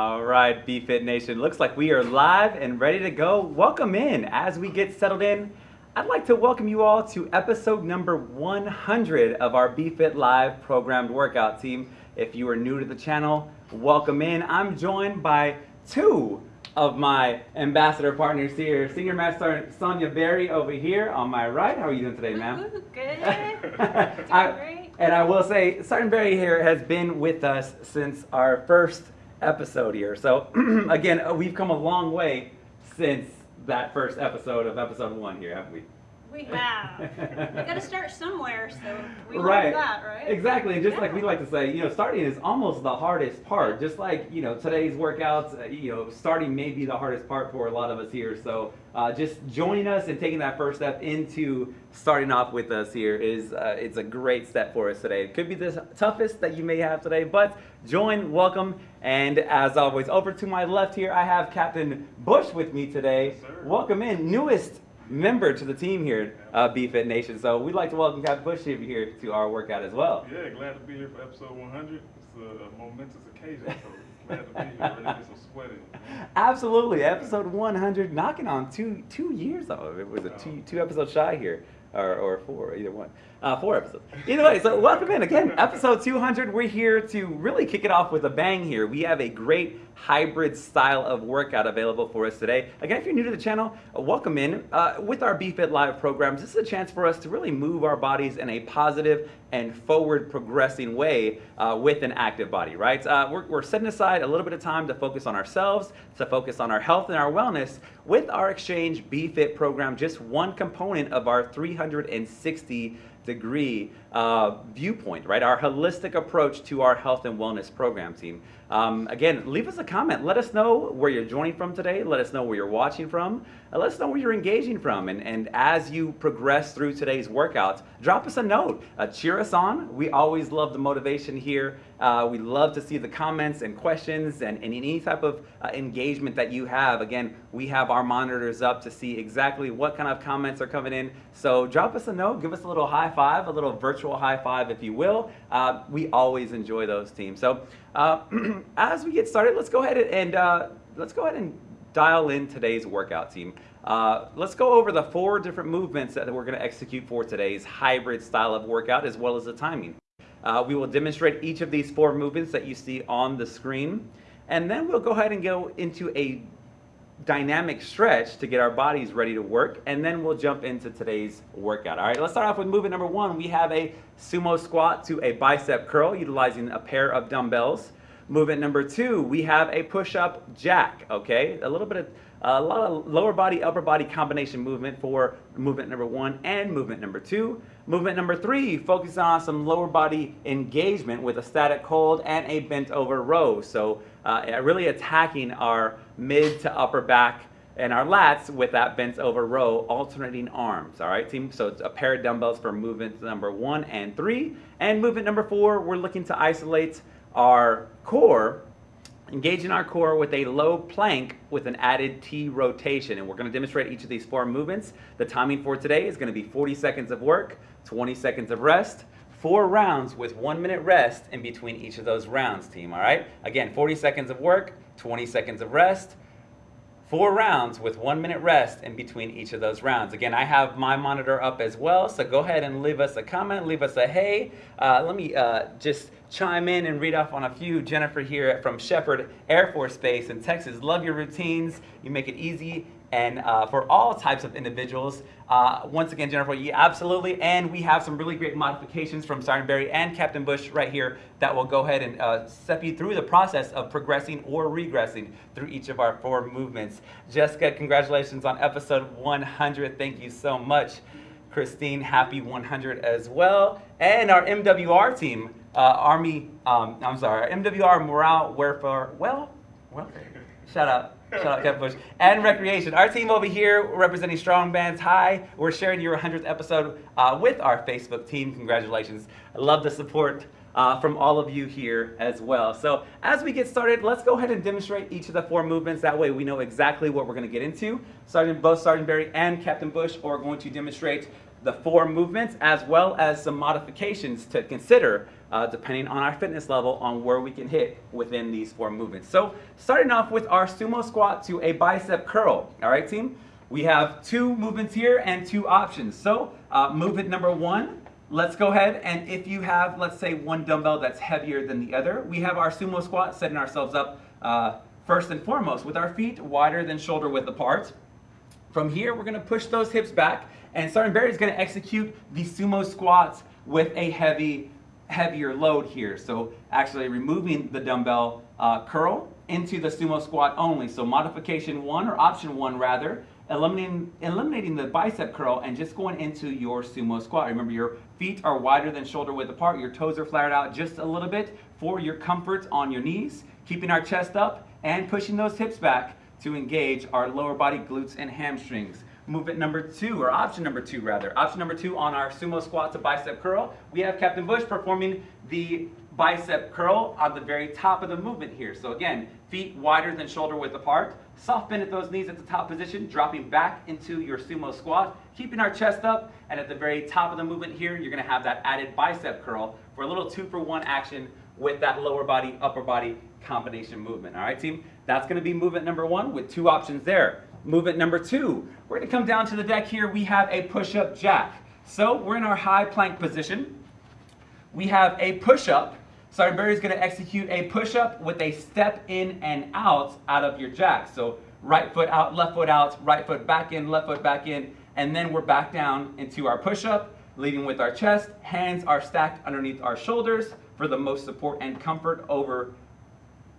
All right, BFit Nation. Looks like we are live and ready to go. Welcome in. As we get settled in, I'd like to welcome you all to episode number 100 of our BFit Live programmed workout team. If you are new to the channel, welcome in. I'm joined by two of my ambassador partners here. Senior Master Sonia Berry over here on my right. How are you doing today, ma'am? Good. I- great. and I will say, Sergeant Berry here has been with us since our first episode here. So again, uh, we've come a long way since that first episode of episode one here, haven't we? We have. We got to start somewhere, so we Right. learned that, right? Exactly, and just like we like to say, you know, starting is almost the hardest part. Just like you know, today's workouts, uh, you know, starting may be the hardest part for a lot of us here. So uh, just joining us and taking that first step into starting off with us here is uh, it's a great step for us today. It could be the toughest that you may have today, but join, welcome, and as always, over to my left here, I have Captain Bush with me today. Yes, sir. welcome in, newest member to the team here, uh, BFit Nation. So we'd like to welcome Captain Bush here to our workout as well. Yeah, glad to be here for episode 100. It's a, momentous occasion, so glad to be here. Ready to get some sweat in. Absolutely, episode 100, knocking on two two years off. It was a two two episodes shy here, or, or four, either one. Uh, four episodes. Either way, so welcome in again, episode 200. We're here to really kick it off with a bang here. We have a great hybrid style of workout available for us today. Again, if you're new to the channel, welcome in. Uh, with our BFit Live programs, this is a chance for us to really move our bodies in a positive and forward progressing way uh, with an active body, right? Uh, we're, we're setting aside a little bit of time to focus on ourselves, to focus on our health and our wellness with our Exchange BFit program, just one component of our 360 degree uh, viewpoint, right? Our holistic approach to our health and wellness program team. Um, again, leave us a comment. Let us know where you're joining from today. Let us know where you're watching from. Let us know where you're engaging from. And, and as you progress through today's workouts, drop us a note. Uh, cheer us on. We always love the motivation here. Uh, we love to see the comments and questions and, and any type of uh, engagement that you have. Again, we have our monitors up to see exactly what kind of comments are coming in. So drop us a note, give us a little high five, a little virtual high five, if you will. Uh, we always enjoy those teams. So uh, as we get started, let's go ahead and uh, let's go ahead and dial in today's workout team. Uh, let's go over the four different movements that we're going to execute for today's hybrid style of workout as well as the timing. Uh, we will demonstrate each of these four movements that you see on the screen, and then we'll go ahead and go into a dynamic stretch to get our bodies ready to work, and then we'll jump into today's workout. All right, let's start off with movement number one. We have a sumo squat to a bicep curl utilizing a pair of dumbbells. Movement number two, we have a push-up jack, okay? A little bit of, a lot of lower body, upper body combination movement for movement number one and movement number two. Movement number three, focus on some lower body engagement with a static hold and a bent over row. So uh, really attacking our mid to upper back and our lats with that bent over row, alternating arms. All right, team. So it's a pair of dumbbells for movement number one and three. And movement number four, we're looking to isolate our core, engaging our core with a low plank with an added T rotation. And we're going to demonstrate each of these four movements. The timing for today is going to be 40 seconds of work, 20 seconds of rest, four rounds with one minute rest in between each of those rounds, team. All right. Again, 40 seconds of work, 20 seconds of rest, four rounds with one minute rest in between each of those rounds. Again, I have my monitor up as well, so go ahead and leave us a comment, leave us a hey. Uh, let me uh, just chime in and read off on a few. Jennifer here from Sheppard Air Force Base in Texas. Love your routines. You make it easy and uh, for all types of individuals. Uh, once again, Jennifer, absolutely. And we have some really great modifications from Sergeant Berry and Captain Bush right here that will go ahead and uh, step you through the process of progressing or regressing through each of our four movements. Jessica, congratulations on episode 100. Thank you so much. Christine, happy 100 as well. And our MWR team, uh, Army, um, I'm sorry, MWR Morale Welfare, well, welfare. Shout out. Shout out Captain Bush. And Recreation. Our team over here representing Strong Bands High. We're sharing your 100th episode uh, with our Facebook team. Congratulations. I love the support uh, from all of you here as well. So as we get started, let's go ahead and demonstrate each of the four movements. That way we know exactly what we're going to get into. Sergeant, both Sergeant Berry and Captain Bush are going to demonstrate the four movements as well as some modifications to consider uh, depending on our fitness level on where we can hit within these four movements. So starting off with our sumo squat to a bicep curl. All right, team? We have two movements here and two options. So uh, movement number one, let's go ahead and if you have, let's say, one dumbbell that's heavier than the other, we have our sumo squat setting ourselves up uh, first and foremost with our feet wider than shoulder width apart. From here, we're gonna push those hips back and Sergeant Berry is gonna execute the sumo squats with a heavy, heavier load here. So actually removing the dumbbell uh, curl into the sumo squat only. So modification one, or option one rather, eliminating, eliminating the bicep curl and just going into your sumo squat. Remember your feet are wider than shoulder width apart, your toes are flared out just a little bit for your comfort on your knees, keeping our chest up and pushing those hips back to engage our lower body glutes and hamstrings. Movement number two, or option number two rather. Option number two on our sumo squat to bicep curl, we have Captain Bush performing the bicep curl on the very top of the movement here. So again, feet wider than shoulder width apart, soft bend at those knees at the top position, dropping back into your sumo squat, keeping our chest up, and at the very top of the movement here, you're gonna have that added bicep curl for a little two for one action with that lower body, upper body combination movement. All right, team? That's gonna be movement number one with two options there. Movement number two, we're gonna come down to the deck here. We have a push-up jack. So we're in our high plank position. We have a push-up. Sergeant Berry is gonna execute a push-up with a step in and out out of your jack. So right foot out, left foot out, right foot back in, left foot back in, and then we're back down into our push-up, leading with our chest. Hands are stacked underneath our shoulders for the most support and comfort over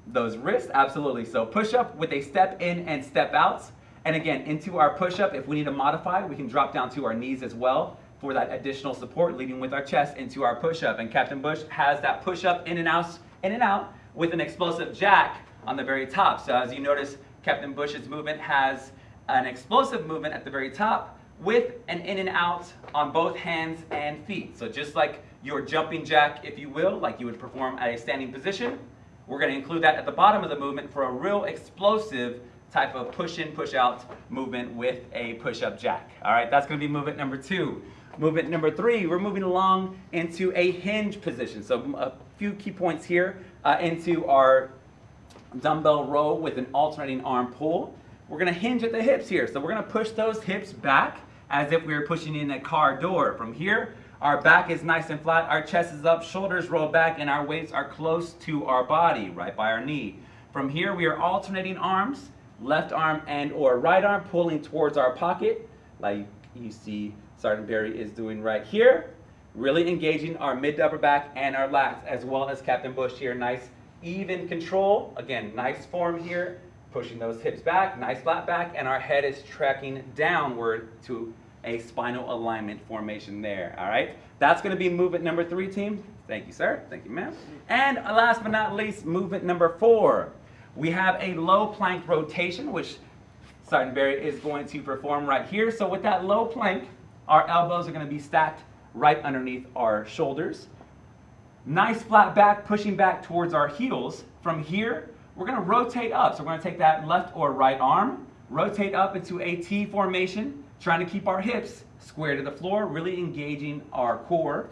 those wrists, absolutely. So push up with a step in and step out. And again, into our push up, if we need to modify, we can drop down to our knees as well for that additional support, leading with our chest into our push up. And Captain Bush has that push up in and out, in and out with an explosive jack on the very top. So as you notice, Captain Bush's movement has an explosive movement at the very top with an in and out on both hands and feet. So just like your jumping jack, if you will, like you would perform at a standing position, we're going to include that at the bottom of the movement for a real explosive type of push in, push out movement with a push up jack. All right, that's going to be movement number two. Movement number three, we're moving along into a hinge position. So a few key points here uh, into our dumbbell row with an alternating arm pull. We're going to hinge at the hips here. So we're going to push those hips back as if we were pushing in a car door. From here, our back is nice and flat, our chest is up, shoulders roll back, and our weights are close to our body, right by our knee. From here, we are alternating arms, left arm and or right arm pulling towards our pocket, like you see Sergeant Berry is doing right here. Really engaging our mid to upper back and our lats, as well as Captain Bush here. Nice even control. Again, nice form here. Pushing those hips back, nice flat back, and our head is tracking downward to a spinal alignment formation there, all right? That's gonna be movement number three, team. Thank you, sir. Thank you, ma'am. And last but not least, movement number four. We have a low plank rotation, which Sergeant Berry is going to perform right here. So with that low plank, our elbows are gonna be stacked right underneath our shoulders. Nice flat back, pushing back towards our heels. From here, we're gonna rotate up. So we're gonna take that left or right arm, rotate up into a T formation, trying to keep our hips square to the floor, really engaging our core,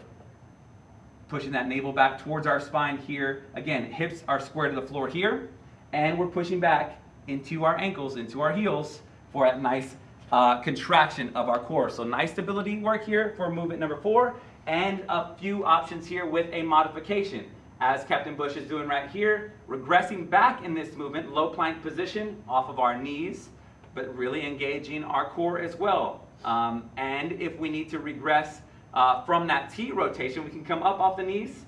pushing that navel back towards our spine here. Again, hips are square to the floor here, and we're pushing back into our ankles, into our heels for a nice uh, contraction of our core. So nice stability work here for movement number four, and a few options here with a modification. As Captain Bush is doing right here, regressing back in this movement, low plank position off of our knees, but really engaging our core as well. Um, and if we need to regress uh, from that T rotation, we can come up off the knees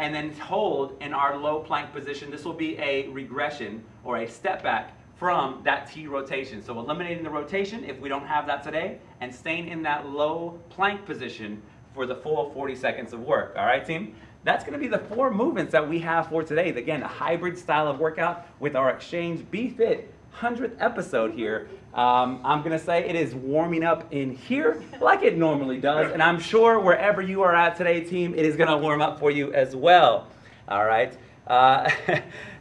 and then hold in our low plank position. This will be a regression or a step back from that T rotation. So eliminating the rotation if we don't have that today and staying in that low plank position for the full 40 seconds of work. All right, team? That's going to be the four movements that we have for today. Again, a hybrid style of workout with our Exchange BFit 100th episode here. Um, I'm going to say it is warming up in here like it normally does. And I'm sure wherever you are at today, team, it is going to warm up for you as well. All right. Uh,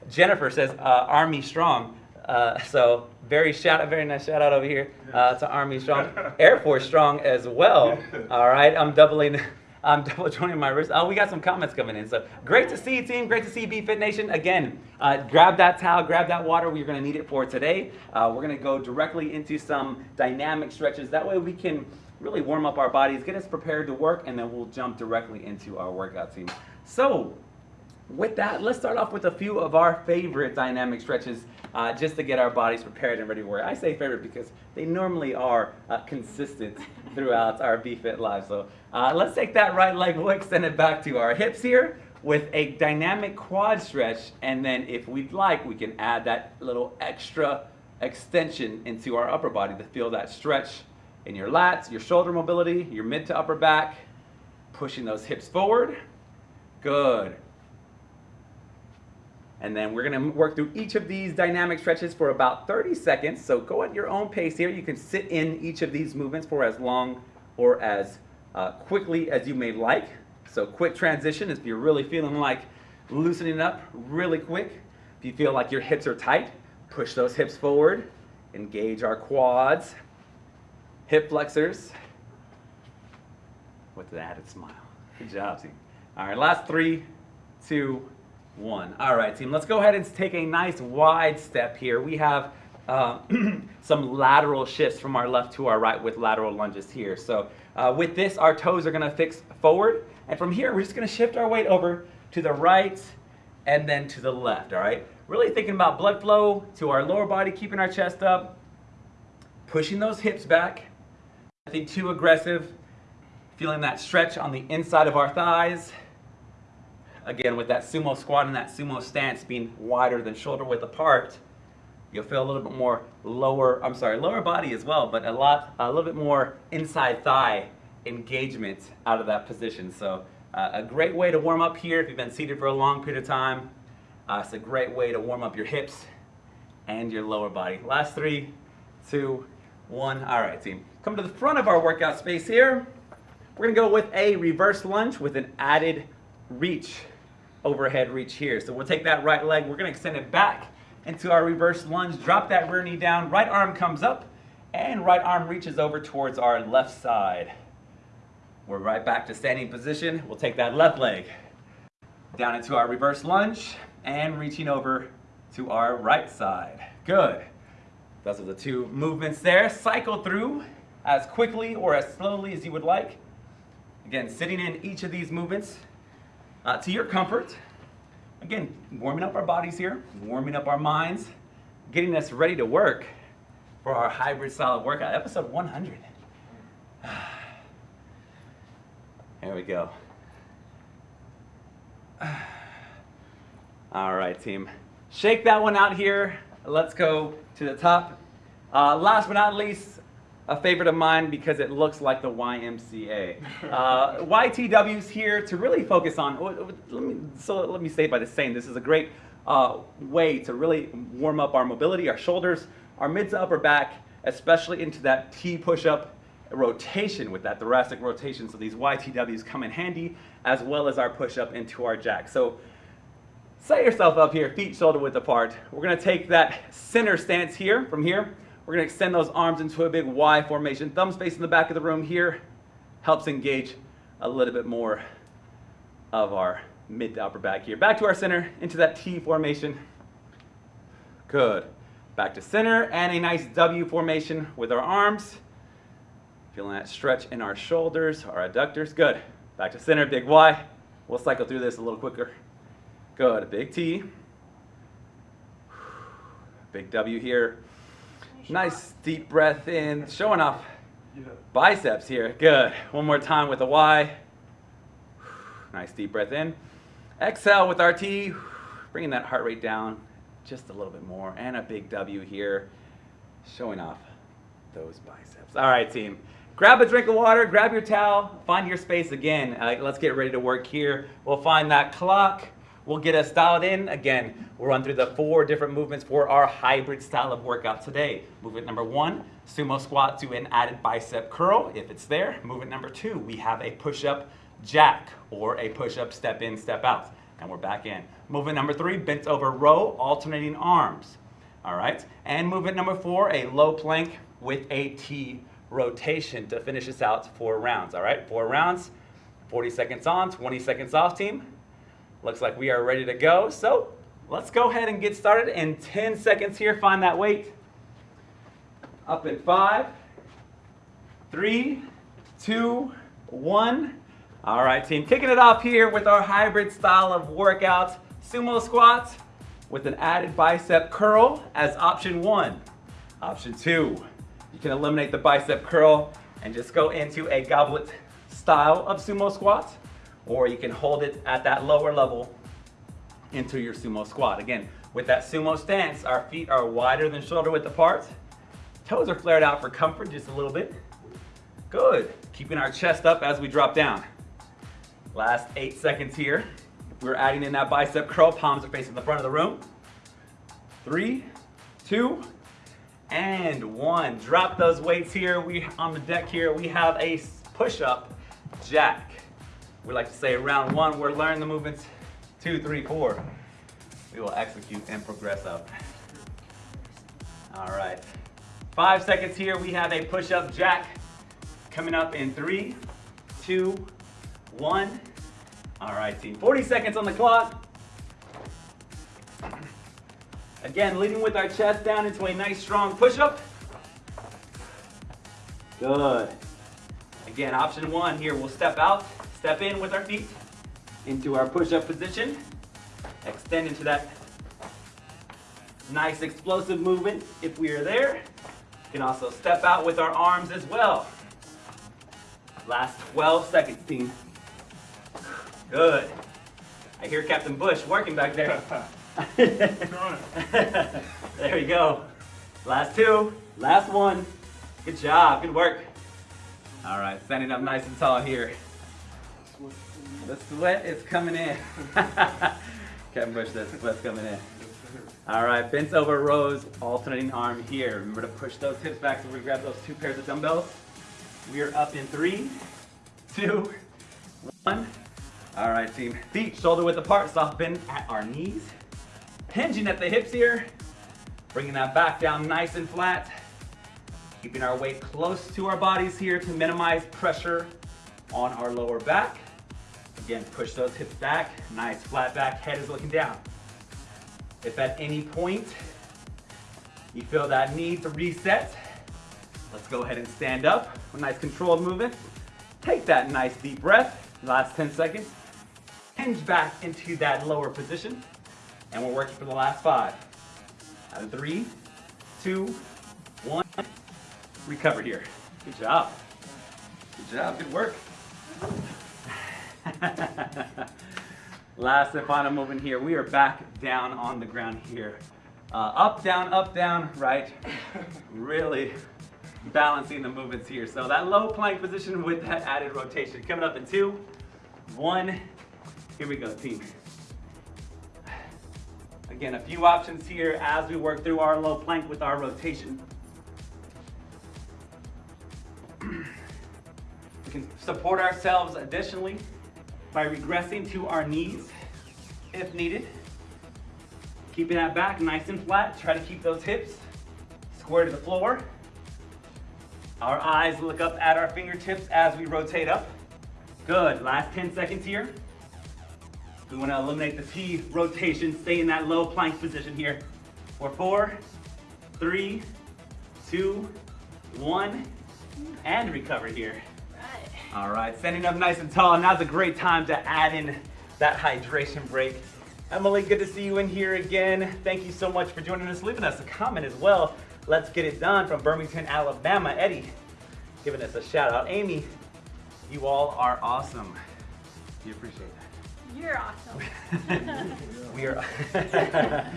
Jennifer says, uh, Army Strong. Uh, so very shout out, very nice shout out over here uh, to Army Strong, Air Force Strong as well. All right, I'm doubling. I'm double joining my wrist. Oh, we got some comments coming in. So great to see you, team. Great to see BFit Nation. Again, uh, grab that towel, grab that water. We're going to need it for today. Uh, we're going to go directly into some dynamic stretches. That way we can really warm up our bodies, get us prepared to work, and then we'll jump directly into our workout team. So with that, let's start off with a few of our favorite dynamic stretches uh, just to get our bodies prepared and ready to work. I say favorite because they normally are uh, consistent throughout our BFit lives. So uh, let's take that right leg, we'll extend it back to our hips here with a dynamic quad stretch. And then if we'd like, we can add that little extra extension into our upper body to feel that stretch in your lats, your shoulder mobility, your mid to upper back, pushing those hips forward. Good. And then we're gonna work through each of these dynamic stretches for about 30 seconds. So go at your own pace here. You can sit in each of these movements for as long or as uh, quickly as you may like. So quick transition if you're really feeling like loosening up really quick. If you feel like your hips are tight, push those hips forward. Engage our quads, hip flexors with an added smile. Good job, team. All right, last three, two, one. All right, team, let's go ahead and take a nice wide step here. We have uh, some lateral shifts from our left to our right with lateral lunges here. So uh, with this, our toes are gonna fix forward. And from here, we're just gonna shift our weight over to the right and then to the left, all right? Really thinking about blood flow to our lower body, keeping our chest up, pushing those hips back. Nothing too aggressive. Feeling that stretch on the inside of our thighs. Again, with that sumo squat and that sumo stance being wider than shoulder width apart, you'll feel a little bit more lower, I'm sorry, lower body as well, but a lot, a little bit more inside thigh engagement out of that position. So uh, a great way to warm up here if you've been seated for a long period of time. Uh, it's a great way to warm up your hips and your lower body. Last three, two, one. All right, team. Come to the front of our workout space here. We're gonna go with a reverse lunge with an added reach, overhead reach here. So we'll take that right leg, we're gonna extend it back into our reverse lunge, drop that rear knee down, right arm comes up, and right arm reaches over towards our left side. We're right back to standing position. We'll take that left leg down into our reverse lunge and reaching over to our right side. Good. Those are the two movements there. Cycle through as quickly or as slowly as you would like. Again, sitting in each of these movements uh, to your comfort. Again, warming up our bodies here, warming up our minds, getting us ready to work for our hybrid solid workout, episode 100. There we go. All right, team. Shake that one out here. Let's go to the top. Uh, last but not least, a favorite of mine because it looks like the YMCA. Uh, YTW's here to really focus on, let me, so let me say by the saying, this is a great uh, way to really warm up our mobility, our shoulders, our mid to upper back, especially into that T push-up rotation with that thoracic rotation. So these YTWs come in handy as well as our push-up into our jack. So set yourself up here, feet shoulder width apart. We're gonna take that center stance here, from here, we're gonna extend those arms into a big Y formation. Thumbs facing the back of the room here helps engage a little bit more of our mid to upper back here. Back to our center, into that T formation. Good. Back to center and a nice W formation with our arms. Feeling that stretch in our shoulders, our adductors. Good. Back to center, big Y. We'll cycle through this a little quicker. Good. Big T. Big W here. Nice deep breath in, showing off biceps here. Good. One more time with a Y. Nice deep breath in. Exhale with our T, bringing that heart rate down just a little bit more. And a big W here, showing off those biceps. All right, team. Grab a drink of water, grab your towel, find your space again. Uh, let's get ready to work here. We'll find that clock. We'll get us dialed in. Again, we'll run through the four different movements for our hybrid style of workout today. Movement number one, sumo squat to an added bicep curl, if it's there. Movement number two, we have a push-up jack or a push-up step in, step out. And we're back in. Movement number three, bent over row, alternating arms. All right. And movement number four, a low plank with a T rotation to finish us out four rounds. All right. Four rounds, 40 seconds on, 20 seconds off, team. Looks like we are ready to go. So let's go ahead and get started in 10 seconds here. Find that weight. Up in five, three, two, one. All right, team. Kicking it off here with our hybrid style of workout, sumo squats with an added bicep curl as option one. Option two, you can eliminate the bicep curl and just go into a goblet style of sumo squat, or you can hold it at that lower level into your sumo squat. Again, with that sumo stance, our feet are wider than shoulder width apart. Toes are flared out for comfort just a little bit. Good. Keeping our chest up as we drop down. Last eight seconds here. We're adding in that bicep curl. Palms are facing the front of the room. Three, two, and one. Drop those weights here. We on the deck here. We have a push-up jack. We like to say round one. We're learning the movements. Two, three, four. We will execute and progress up. All right. Five seconds here. We have a push-up jack coming up in three, two, one. All right, team. 40 seconds on the clock. Again, leading with our chest down into a nice strong push-up. Good. Again, option one here, we'll step out, step in with our feet into our push-up position. Extend into that nice explosive movement if we are there. You can also step out with our arms as well. Last 12 seconds, team. Good. I hear Captain Bush working back there. there you go. Last two. Last one. Good job. Good work. All right, standing up nice and tall here. The sweat is coming in. Captain Bush, the sweat's coming in. All right, bent over rows, alternating arm here. Remember to push those hips back so we grab those two pairs of dumbbells. We are up in three, two, one. All right, team. Feet shoulder width apart, soft bend at our knees. Hinging at the hips here. Bringing that back down nice and flat. Keeping our weight close to our bodies here to minimize pressure on our lower back. Again, push those hips back. Nice flat back, head is looking down. If at any point you feel that need to reset, let's go ahead and stand up. A nice controlled movement. Take that nice deep breath. Last 10 seconds. Hinge back into that lower position. And we're working for the last five. Three, two, one. Recover here. Good job. Good job, good work. Last and final movement here. We are back down on the ground here. Uh, up, down, up, down, right. Really balancing the movements here. So that low plank position with that added rotation. Coming up in two, one. Here we go, team. Again, a few options here as we work through our low plank with our rotation. We can support ourselves additionally by regressing to our knees if needed. Keeping that back nice and flat. Try to keep those hips square to the floor. Our eyes look up at our fingertips as we rotate up. Good, last 10 seconds here. We wanna eliminate the T rotation, stay in that low plank position here. For four, three, two, one, and recover here. All right, standing up nice and tall. Now's a great time to add in that hydration break. Emily, good to see you in here again. Thank you so much for joining us. Leaving us a comment as well. Let's get it done from Birmingham, Alabama. Eddie, giving us a shout out. Amy, you all are awesome. We appreciate that. You're awesome. we are.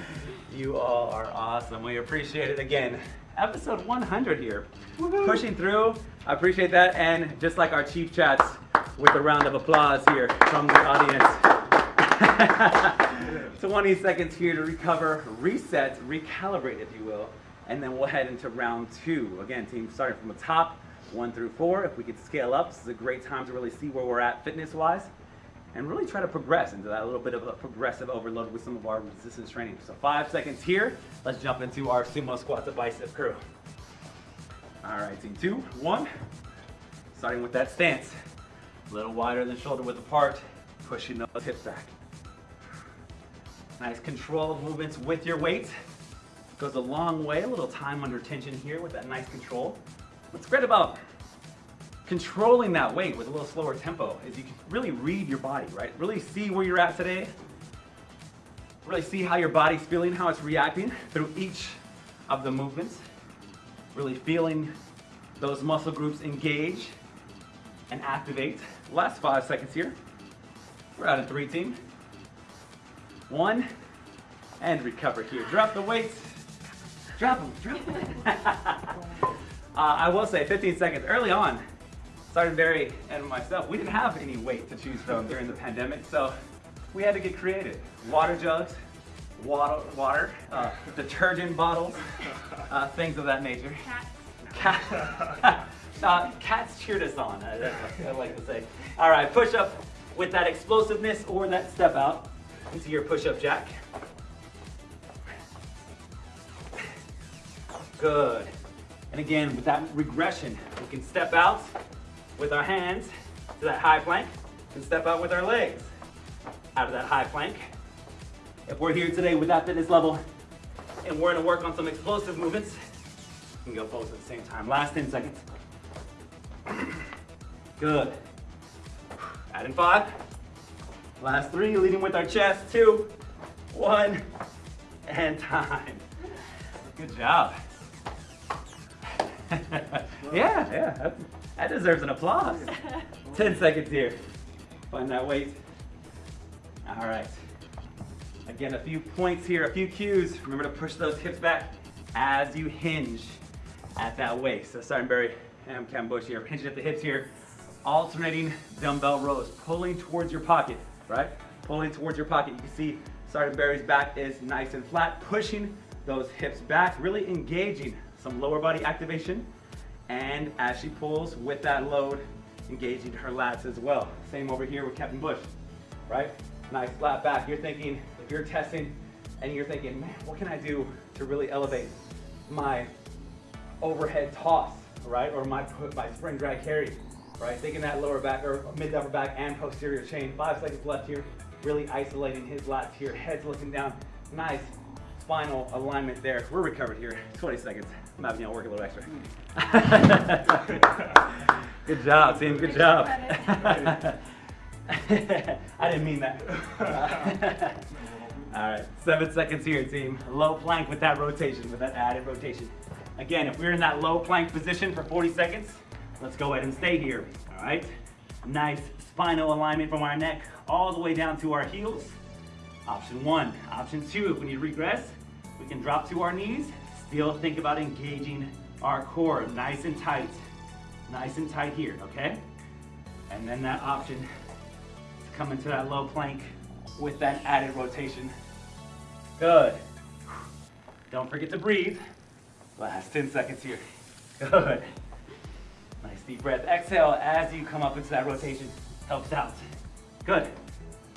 you all are awesome. We appreciate it again. Episode 100 here. Pushing through. I appreciate that. And just like our chief chats, with a round of applause here from the audience. 20 seconds here to recover, reset, recalibrate, if you will, and then we'll head into round two. Again, team, starting from the top, one through four. If we could scale up, this is a great time to really see where we're at fitness-wise. And really try to progress into that little bit of a progressive overload with some of our resistance training. So five seconds here. Let's jump into our sumo squat to bicep curl. All right, team two, one. Starting with that stance. A little wider than shoulder width apart, pushing those hips back. Nice controlled movements with your weight. Goes a long way, a little time under tension here with that nice control. What's great about controlling that weight with a little slower tempo is you can really read your body, right? Really see where you're at today. Really see how your body's feeling, how it's reacting through each of the movements. Really feeling those muscle groups engage and activate. Last five seconds here. We're out in three team. One, and recover here. Drop the weights. Drop them, drop them. uh, I will say 15 seconds early on, Sergeant Berry and myself, we didn't have any weight to choose from during the pandemic, so we had to get creative. Water jugs, water, water uh, detergent bottles, uh, things of that nature. Cat. Cat, uh, cats cheered us on, what I like to say. All right, push up with that explosiveness or that step out into your push-up jack. Good. And again, with that regression, we can step out with our hands to that high plank and step out with our legs out of that high plank. If we're here today with that fitness level and we're gonna work on some explosive movements, we can go both at the same time. Last 10 seconds. Good. Add in five. Last three, leading with our chest. Two, one, and time. Good job. yeah, yeah, that, deserves an applause. 10 seconds here. Find that weight. All right. Again, a few points here, a few cues. Remember to push those hips back as you hinge at that waist. So Sergeant Berry and Cam Bush here, hinging at the hips here, alternating dumbbell rows, pulling towards your pocket, right? Pulling towards your pocket. You can see Sergeant Berry's back is nice and flat, pushing those hips back, really engaging some lower body activation. And as she pulls with that load, engaging her lats as well. Same over here with Captain Bush, right? Nice flat back. You're thinking, if you're testing and you're thinking, man, what can I do to really elevate my overhead toss, right? Or my, my sprint drag carry, right? Thinking that lower back or mid upper back and posterior chain. Five seconds left here. Really isolating his lats here. Head's looking down. Nice spinal alignment there. We're recovered here. 20 seconds. I'm having y'all work a little extra. Good job, team. Good job. I didn't mean that. All right, seven seconds here, team. Low plank with that rotation, with that added rotation. Again, if we're in that low plank position for 40 seconds, let's go ahead and stay here, all right? Nice spinal alignment from our neck all the way down to our heels. Option one. Option two, if we need to regress, we can drop to our knees. Still think about engaging our core nice and tight. Nice and tight here, okay? And then that option to come into that low plank with that added rotation. Good. Don't forget to breathe. Last 10 seconds here. Good. Nice deep breath. Exhale as you come up into that rotation. Helps out. Good.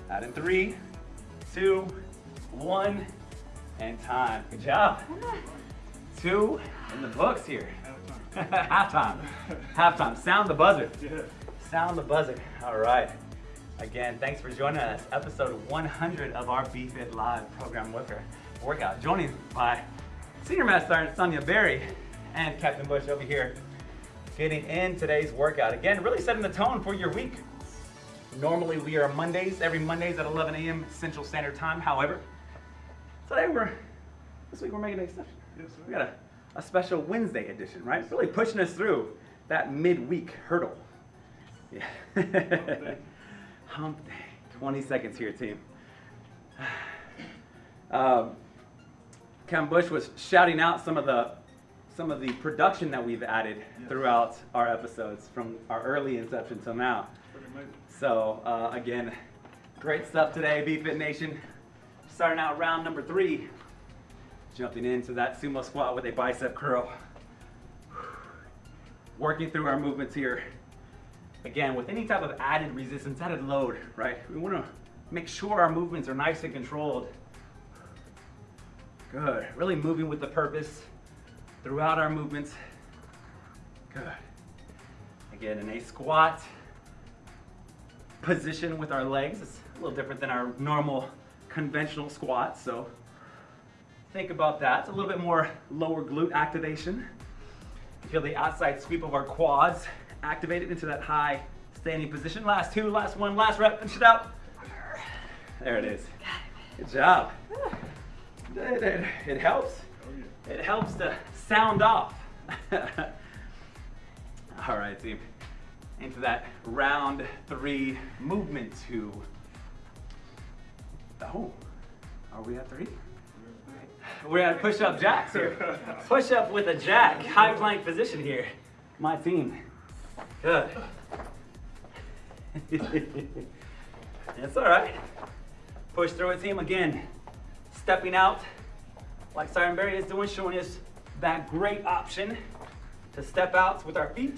Add in three, two, one, and time. Good job. Two in the books here. Halftime. Halftime. Sound the buzzer. Sound the buzzer. All right. Again, thanks for joining us. Episode 100 of our BFit Live program worker workout. Joining by Senior Master Sergeant Sonia Berry and Captain Bush over here getting in today's workout. Again, really setting the tone for your week. Normally we are Mondays, every Mondays at 11 a.m. Central Standard Time. However, today we're, this week we're making an exception. Yes, sir. We got a, a special Wednesday edition, right? Really pushing us through that midweek hurdle. Yeah. Hump day. 20 seconds here, team. Um, Cam Bush was shouting out some of the some of the production that we've added Yes. throughout our episodes from our early inception till now. So uh, again, great stuff today, BFit Nation. Starting out round number three, jumping into that sumo squat with a bicep curl. Working through our movements here. Again, with any type of added resistance, added load, right? We want to make sure our movements are nice and controlled. Good. Really moving with the purpose throughout our movements. Good. Again, in a squat position with our legs, it's a little different than our normal conventional squat. So think about that. It's a little bit more lower glute activation. Feel the outside sweep of our quads activated into that high standing position. Last two, last one, last rep, finish it out. There it is. Good job. It, it, it helps. It helps to sound off. All right, team. Into that round three movement two. Oh, are we at three? We're at push-up jacks here. Push-up with a jack, high plank position here. My team. Good. It's all right. Push through it, team. Again, stepping out like Siren Berry is doing, showing us that great option to step out with our feet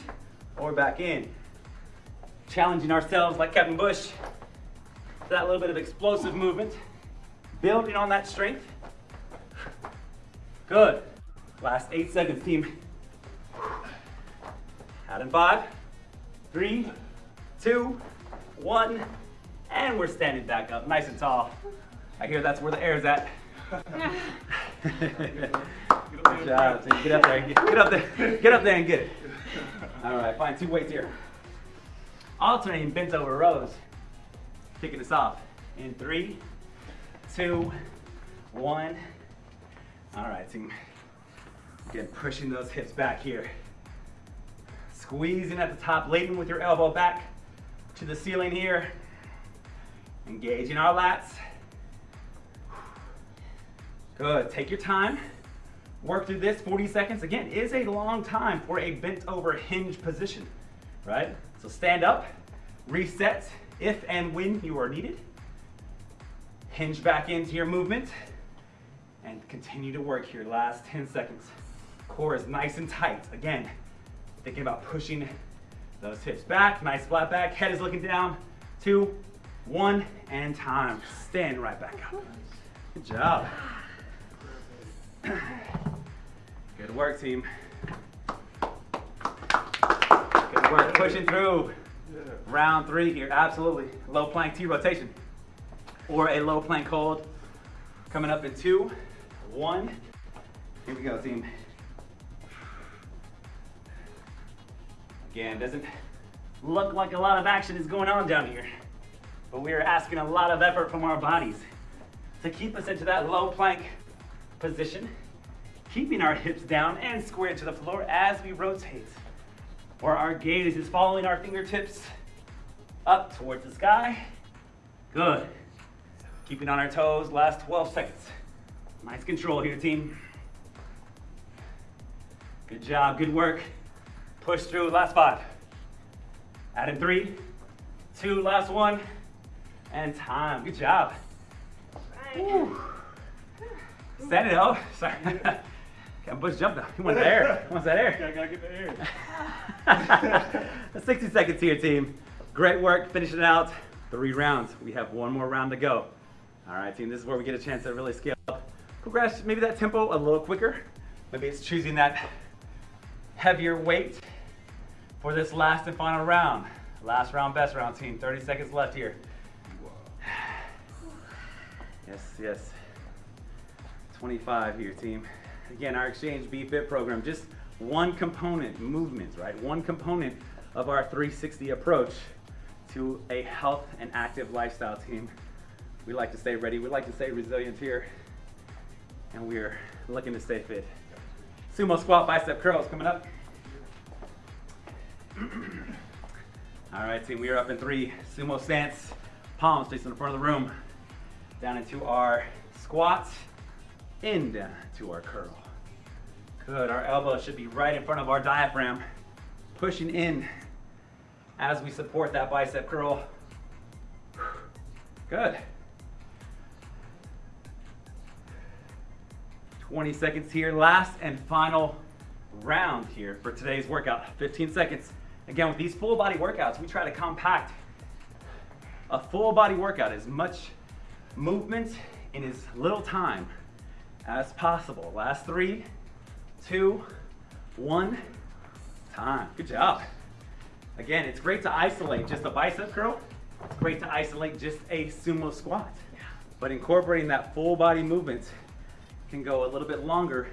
or back in. Challenging ourselves like Captain Bush. That little bit of explosive movement. Building on that strength. Good. Last eight seconds, team. Out in five, three, two, one, and we're standing back up, nice and tall. I hear that's where the air's at. Good job. Get up there, get, get up there, get up there and get it. All right, find two weights here. Alternating bent over rows. Kicking us off in three, two, one. All right, team. Again, pushing those hips back here. Squeezing at the top, leading with your elbow back to the ceiling here. Engaging our lats. Good, take your time. Work through this, 40 seconds. Again, is a long time for a bent over hinge position, right? So stand up, reset if and when you are needed. Hinge back into your movement and continue to work here. Last 10 seconds. Core is nice and tight. Again, thinking about pushing those hips back, nice flat back. Head is looking down. Two, one, and time. Stand right back up. Good job. Good work, team. Good work, pushing through. Round three here, absolutely. Low plank T rotation. Or a low plank hold. Coming up in two, one. Here we go, team. Again, doesn't look like a lot of action is going on down here. But we are asking a lot of effort from our bodies to keep us into that low plank position, keeping our hips down and square to the floor as we rotate. Or our gaze is following our fingertips up towards the sky. Good. Keeping on our toes, last 12 seconds. Nice control here, team. Good job, good work. Push through, last five. Add in three, two, last one, and time. Good job. Right. It up. Sorry. Got Bush jumped up. He wants that air. He wants that air. I gotta get the air. 60 seconds here, team. Great work finishing out three rounds. We have one more round to go. All right, team, this is where we get a chance to really scale up. Progress maybe that tempo a little quicker. Maybe it's choosing that heavier weight for this last and final round. Last round, best round, team. 30 seconds left here. Yes, yes. 25 here, team. Again, our Exchange BFit program, just one component, movements, right? One component of our 360 approach to a health and active lifestyle team. We like to stay ready, we like to stay resilient here, and we're looking to stay fit. Sumo squat bicep curls coming up. All right, team, we are up in three. Sumo stance, palms facing the front of the room. Down into our squat, in down to our curl. Good, our elbow should be right in front of our diaphragm, pushing in as we support that bicep curl. Good. 20 seconds here, last and final round here for today's workout. 15 seconds. Again, with these full body workouts, we try to compact a full body workout, as much movement in as little time as possible. Last three, two, one, time. Good job. Again, it's great to isolate just a bicep curl. It's great to isolate just a sumo squat. But incorporating that full body movement can go a little bit longer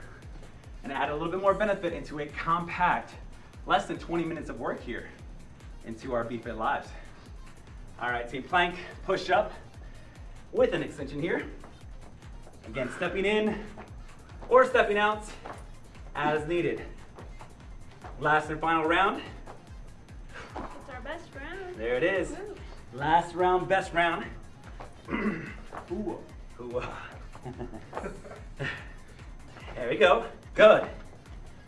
and add a little bit more benefit into a compact, less than 20 minutes of work here into our BFit Lives. All right, team plank, push up with an extension here. Again, stepping in or stepping out as needed. Last and final round. It's our best round. There it is. Woo. Last round, best round. Ooh. Ooh. there we go. Good.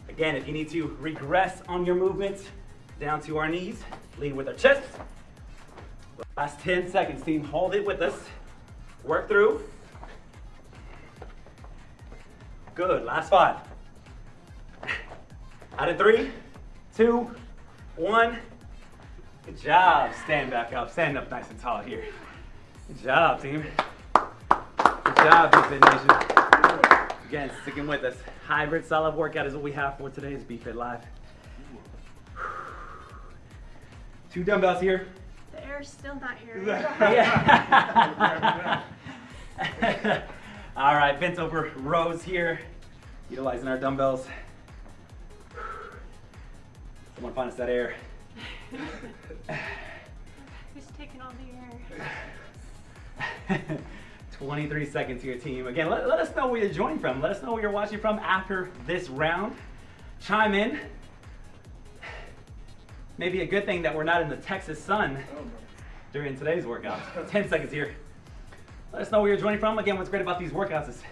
Again, if you need to regress on your movements, down to our knees, lead with our chest. Last 10 seconds, team. Hold it with us. Work through. Good. Last five. Out of three, two, one. Good job. Stand back up. Stand up nice and tall here. Good job, team. Good job, BFit Nation. Again, sticking with us. Hybrid solid workout is what we have for today's BFit Live. Two dumbbells here. The air's still not here. Yeah. All right, bent over rows here, utilizing our dumbbells. Someone find us that air. Who's taking all the air? 23 seconds here, team. Again, let, let us know where you're joining from. Let us know where you're watching from after this round. Chime in. Maybe a good thing that we're not in the Texas sun during today's workout. 10 seconds here. Let us know where you're joining from. Again, what's great about these workouts is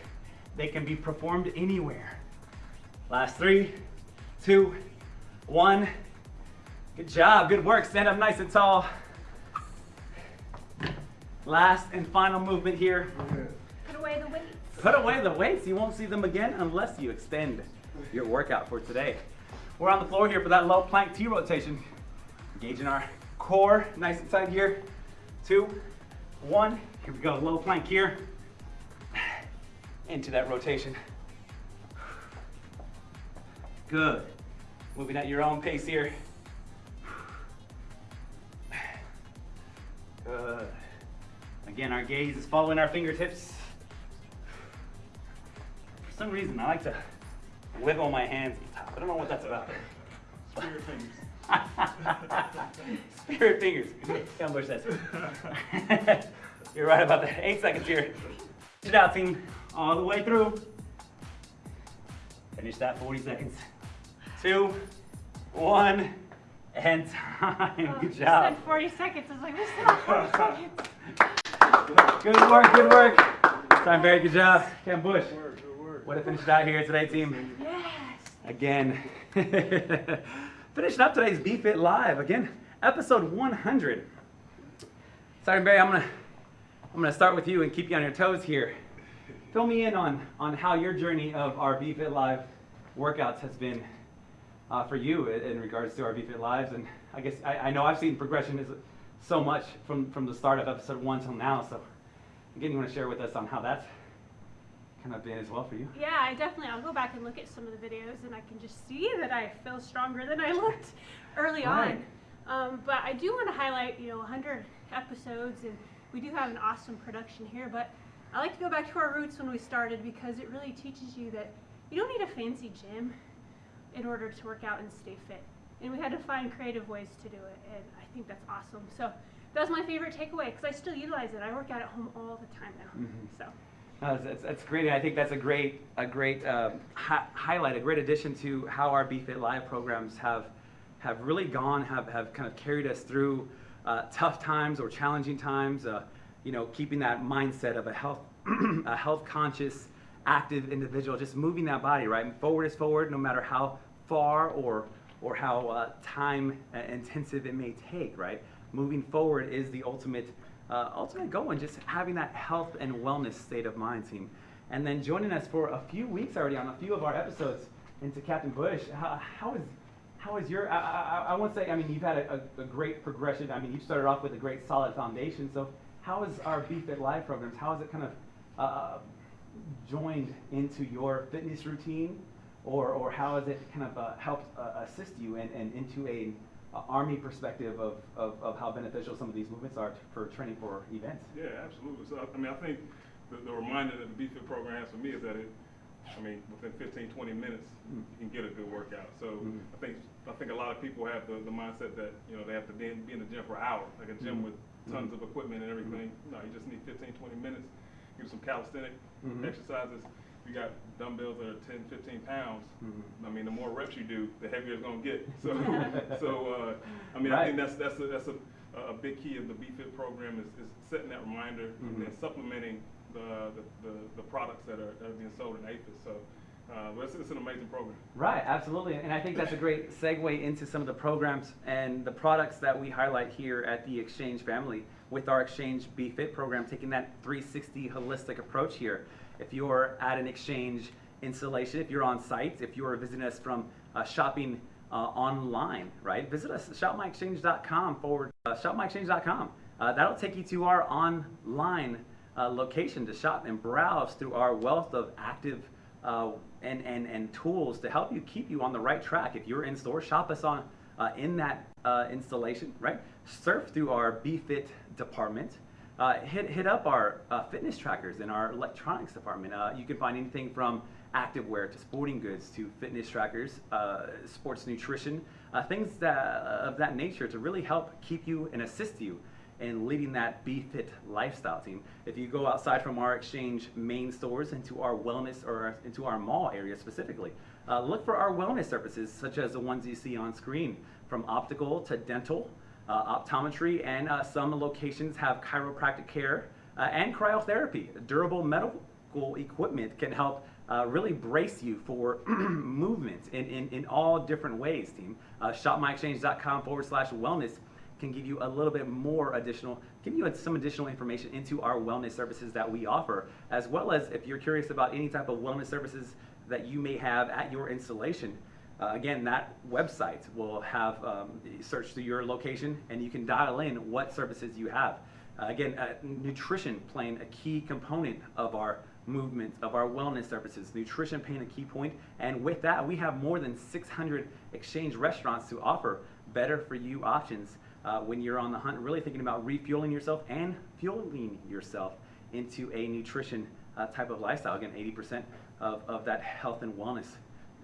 they can be performed anywhere. Last three, two, one. Good job, good work. Stand up nice and tall. Last and final movement here. Put away the weights. Put away the weights. You won't see them again unless you extend your workout for today. We're on the floor here for that low plank T rotation. Engaging our core nice and tight here. Two, one. Here we go. Low plank here. Into that rotation. Good. Moving at your own pace here. Good. Again, our gaze is following our fingertips. For some reason, I like to wiggle my hands at the top. I don't know what that's about. Spirit fingers. Spirit fingers. Ken says. You're right about that. Eight seconds here. Push it out, team. All the way through. Finish that 40 seconds. Two, one, and time. Oh, Good you job. said 40 seconds. I was like, we still have 40 seconds. Good work, good work. Time, very good job. Ken Bush. What a good work. Way to finish out here today, team. Yes. Again. Finishing up today's BFit Live. Again, episode 100. Sergeant Berry, I'm gonna I'm gonna start with you and keep you on your toes here. Fill me in on on how your journey of our BFit Live workouts has been uh, for you in, in regards to our BFit Lives. And I guess I, I know I've seen progression is so much from from the start of episode one till now. So again, you want to share with us on how that's kind of been as well for you? Yeah, I definitely. I'll go back and look at some of the videos, and I can just see that I feel stronger than I looked early Right. on. Um, but I do want to highlight, you know, 100 episodes, and we do have an awesome production here. But I like to go back to our roots when we started because it really teaches you that you don't need a fancy gym in order to work out and stay fit. And we had to find creative ways to do it, and I think that's awesome. So that was my favorite takeaway because I still utilize it. I work out at home all the time now. Mhm. So. No, that's, that's, that's great. and I think that's a great, a great um, hi- highlight, a great addition to how our BFit Live programs have, have really gone, have, have kind of carried us through uh, tough times or challenging times. Uh, you know, keeping that mindset of a health, a health conscious, active individual, just moving that body right forward is forward, no matter how far or or how uh, time uh, intensive it may take. Right, moving forward is the ultimate uh, ultimate goal and just having that health and wellness state of mind team. And then joining us for a few weeks already on a few of our episodes into Captain Bush. How, how is how is your? I, I, I won't say. I mean, you've had a, a, a great progression. I mean, you started off with a great solid foundation. So, how is our BFit Live programs? How has it kind of uh, joined into your fitness routine, or or how has it kind of uh, helped uh, assist you and and into a, a army perspective of, of, of how beneficial some of these movements are t- for training for events? Yeah, absolutely. So, I mean, I think the, the reminder that the BFit program has for me is that it, I mean, within 15, 20 minutes, Mm. you can get a good workout. So Mm. I think I think a lot of people have the, the mindset that, you know, they have to be in, be in the gym for hours, like a gym Mm. with tons Mm. of equipment and everything. No, you just need 15, 20 minutes. Do some calisthenic Mhm. exercises. You got dumbbells that are 10, 15 pounds. Mhm. I mean, the more reps you do, the heavier it's gonna get. So, so uh, I mean, Right. I think that's that's a, that's a, a big key of the BFit program is, is setting that reminder Mhm. and then supplementing the, the, the, the products that are, that are being sold in AAFES. So, uh, it's, it's an amazing program. Right, absolutely. And I think that's a great segue into some of the programs and the products that we highlight here at the Exchange family with our Exchange BFit program, taking that 360 holistic approach here. If you're at an Exchange installation, if you're on site, if you're visiting us from uh, shopping uh, online, right, visit us shopmyexchange.com forward, uh, shopmyexchange.com. Uh, that'll take you to our online uh, location to shop and browse through our wealth of active uh, and, and, and tools to help you keep you on the right track. If you're in store, shop us on uh, in that installation, right? Surf through our BFit department. Uh, hit, hit up our uh, fitness trackers in our electronics department. Uh, you can find anything from activewear to sporting goods to fitness trackers, uh, sports nutrition, uh, things that, of that nature to really help keep you and assist you in leading that Be Fit lifestyle team. If you go outside from our exchange main stores into our wellness or into our mall area specifically, uh, look for our wellness services such as the ones you see on screen, from optical to dental, uh, optometry, and uh, some locations have chiropractic care uh, and cryotherapy. Durable medical equipment can help uh, really brace you for movement in, in, in all different ways, team. Uh, shopmyexchange.com forward slash wellness can give you a little bit more additional, give you some additional information into our wellness services that we offer, as well as if you're curious about any type of wellness services that you may have at your installation. Uh, again, that website will have um, search through your location and you can dial in what services you have. Uh, again, uh, nutrition playing a key component of our movement, of our wellness services. Nutrition playing a key point, and with that, we have more than 600 exchange restaurants to offer better for you options uh, when you're on the hunt, really thinking about refueling yourself and fueling yourself into a nutrition uh, type of lifestyle. Again, 80% of, of that health and wellness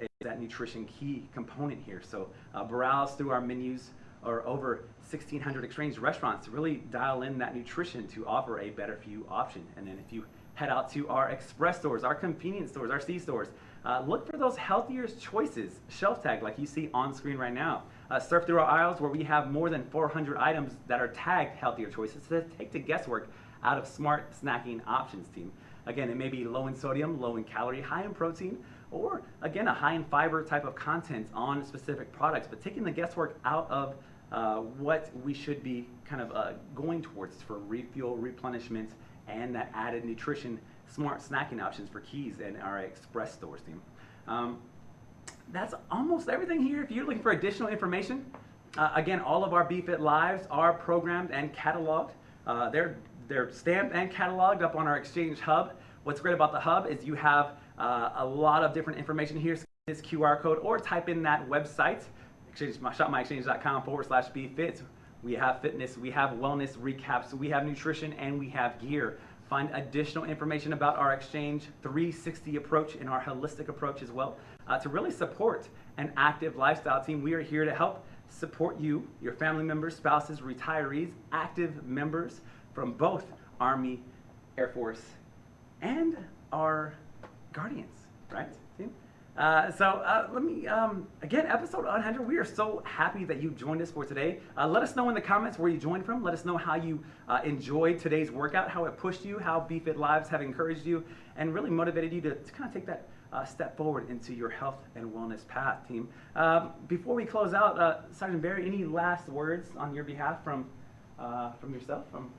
is that nutrition key component here. So uh, browse through our menus or over 1,600 exchange restaurants to really dial in that nutrition to offer a better for you option. And then if you head out to our express stores, our convenience stores, our C stores, uh, look for those healthier choices, shelf tag like you see on screen right now. Uh, surf through our aisles where we have more than 400 items that are tagged healthier choices to take the guesswork out of smart snacking options, team. Again, it may be low in sodium, low in calorie, high in protein, or again, a high in fiber type of content on specific products, but taking the guesswork out of uh, what we should be kind of uh, going towards for refuel, replenishment, and that added nutrition, smart snacking options for keys and our express stores team. Um, that's almost everything here. If you're looking for additional information, uh, again, all of our BFit Lives are programmed and cataloged. Uh, they're, they're stamped and cataloged up on our Exchange Hub. What's great about the Hub is you have uh, a lot of different information here. This QR code, or type in that website, exchange, shopmyexchange.com forward slash BFit. We have fitness, we have wellness recaps, we have nutrition, and we have gear. Find additional information about our Exchange 360 approach and our holistic approach as well uh, to really support an active lifestyle team. We are here to help support you, your family members, spouses, retirees, active members from both Army, Air Force, and our Guardians, right? Team? Uh, so uh, let me, um, again, episode 100, we are so happy that you joined us for today. Uh, let us know in the comments where you joined from. Let us know how you uh, enjoyed today's workout, how it pushed you, how BFit Lives have encouraged you, and really motivated you to, to kind of take that uh, step forward into your health and wellness path, team. Um, before we close out, uh, Sergeant Berry, any last words on your behalf from, from yourself? From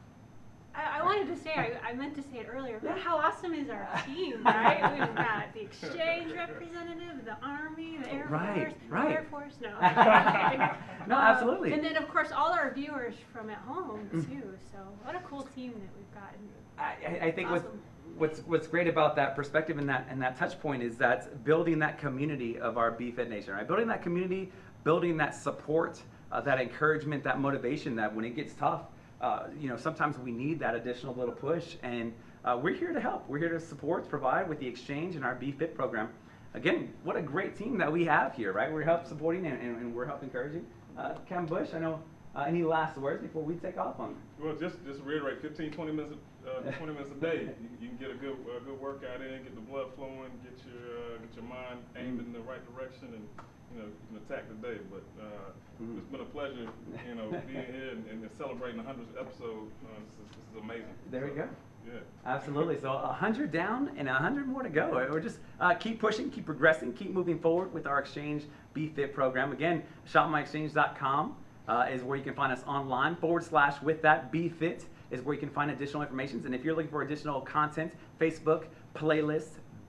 I, I wanted to say, I, I meant to say it earlier, but how awesome is our team, right? We've got the exchange representative, the Army, the Air Right, Force, right. Air Force, no. No, Uh, absolutely. And then, of course, all our viewers from at home, Mm. too. So, what a cool team that we've got. I, I- I think what's, Awesome. what's what's great about that perspective and that and that touch point is that building that community of our BFit Nation, right? Building that community, building that support, uh, that encouragement, that motivation. That when it gets tough, uh, you know, sometimes we need that additional little push, and uh, we're here to help. We're here to support, provide with the exchange and our BFit program. Again, what a great team that we have here, right? We're help supporting and, and, and we're help encouraging. Uh, Cam Bush, I know. Uh, any last words before we take off on? Well, just, just reiterate, 15, 20 minutes, uh, 20 minutes a day. You, you can get a good, uh, good workout in, get the blood flowing, get your, uh, get your mind aimed in the right direction, and you know, you can attack the day. But uh, Mhm. it's been a pleasure, you know, being here and, and celebrating the 100th episode. Uh, this, is, this is amazing. There we So, go. Yeah. Absolutely. So a hundred down and a hundred more to go. We're just uh, keep pushing, keep progressing, keep moving forward with our exchange BFit program. Again, shopmyexchange.com uh, is where you can find us online. Forward slash with that BFit is where you can find additional information. And if you're looking for additional content, Facebook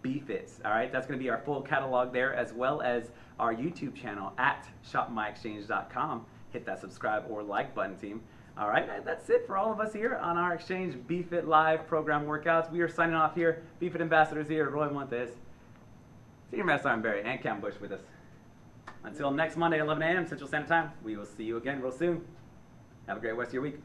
playlist BFits. All right, that's going to be our full catalog there, as well as our YouTube channel at shopmyexchange.com. Hit that subscribe or like button, team. All right, that's it for all of us here on our Exchange BFit Live program workouts. We are signing off here. BFit ambassadors here, Roy Montes, Senior Master Sergeant Berry, and Cam Bush with us. Until next Monday, 11 a.m. Central Standard Time, we will see you again real soon. Have a great rest of your week.